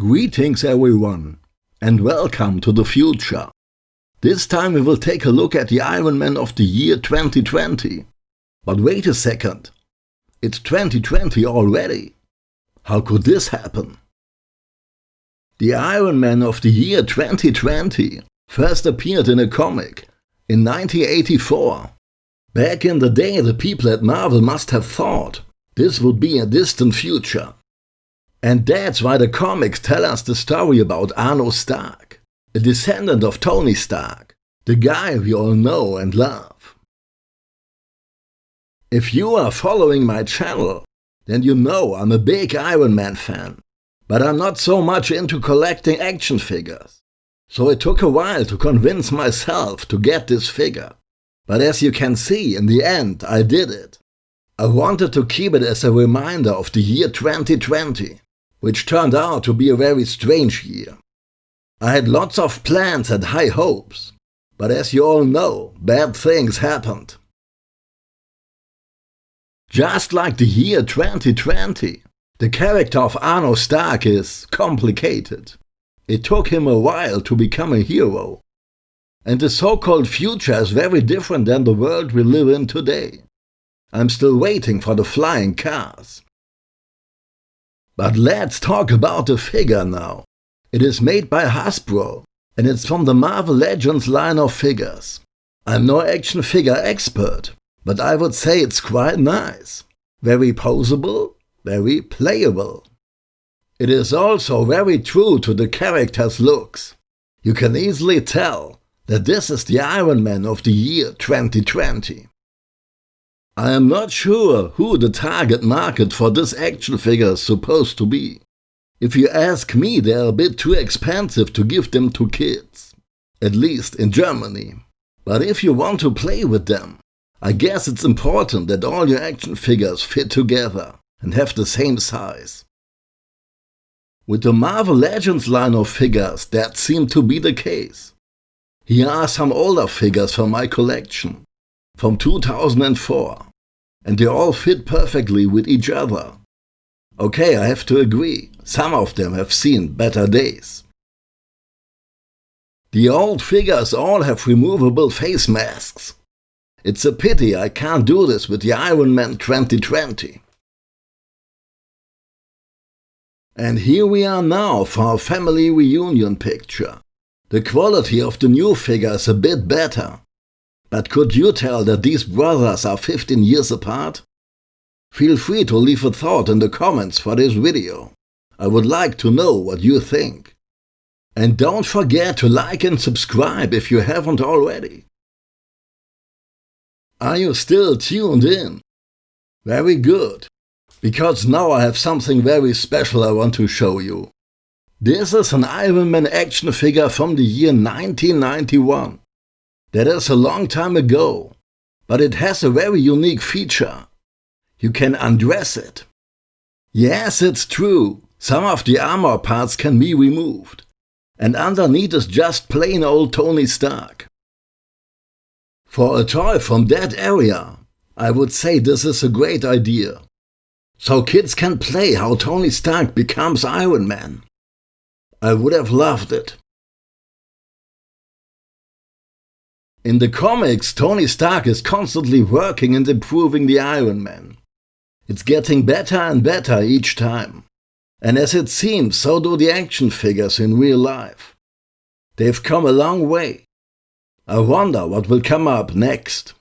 Greetings everyone, and welcome to the future. This time we will take a look at the Iron Man of the year 2020. But wait a second, it's 2020 already. How could this happen? The Iron Man of the year 2020 first appeared in a comic in 1984. Back in the day the people at Marvel must have thought this would be a distant future. And that's why the comics tell us the story about Arno Stark, a descendant of Tony Stark, the guy we all know and love. If you are following my channel, then you know I'm a big Iron Man fan, but I'm not so much into collecting action figures. So it took a while to convince myself to get this figure. But as you can see, in the end, I did it. I wanted to keep it as a reminder of the year 2020 which turned out to be a very strange year. I had lots of plans and high hopes, but as you all know, bad things happened. Just like the year 2020, the character of Arno Stark is complicated. It took him a while to become a hero. And the so-called future is very different than the world we live in today. I'm still waiting for the flying cars. But let's talk about the figure now. It is made by Hasbro, and it's from the Marvel Legends line of figures. I'm no action figure expert, but I would say it's quite nice. Very posable, very playable. It is also very true to the character's looks. You can easily tell that this is the Iron Man of the year 2020. I am not sure who the target market for this action figure is supposed to be. If you ask me, they are a bit too expensive to give them to kids. At least in Germany. But if you want to play with them, I guess it's important that all your action figures fit together and have the same size. With the Marvel Legends line of figures, that seemed to be the case. Here are some older figures from my collection, from 2004 and they all fit perfectly with each other. Okay, I have to agree, some of them have seen better days. The old figures all have removable face masks. It's a pity I can't do this with the Iron Man 2020. And here we are now for our family reunion picture. The quality of the new figure is a bit better, but could you tell that these brothers are 15 years apart? Feel free to leave a thought in the comments for this video. I would like to know what you think. And don't forget to like and subscribe if you haven't already. Are you still tuned in? Very good, because now I have something very special I want to show you. This is an Iron Man action figure from the year 1991. That is a long time ago, but it has a very unique feature. You can undress it. Yes, it's true, some of the armor parts can be removed, and underneath is just plain old Tony Stark. For a toy from that area, I would say this is a great idea. So kids can play how Tony Stark becomes Iron Man. I would have loved it. In the comics, Tony Stark is constantly working and improving the Iron Man. It's getting better and better each time. And as it seems, so do the action figures in real life. They've come a long way. I wonder what will come up next.